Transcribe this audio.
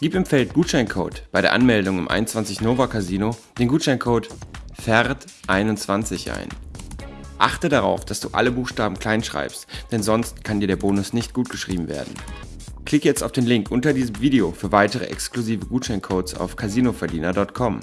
Gib im Feld Gutscheincode bei der Anmeldung im 21 Nova Casino den Gutscheincode FERD21 ein. Achte darauf, dass du alle Buchstaben klein schreibst, denn sonst kann dir der Bonus nicht gut geschrieben werden. Klick jetzt auf den Link unter diesem Video für weitere exklusive Gutscheincodes auf casinoverdiener.com.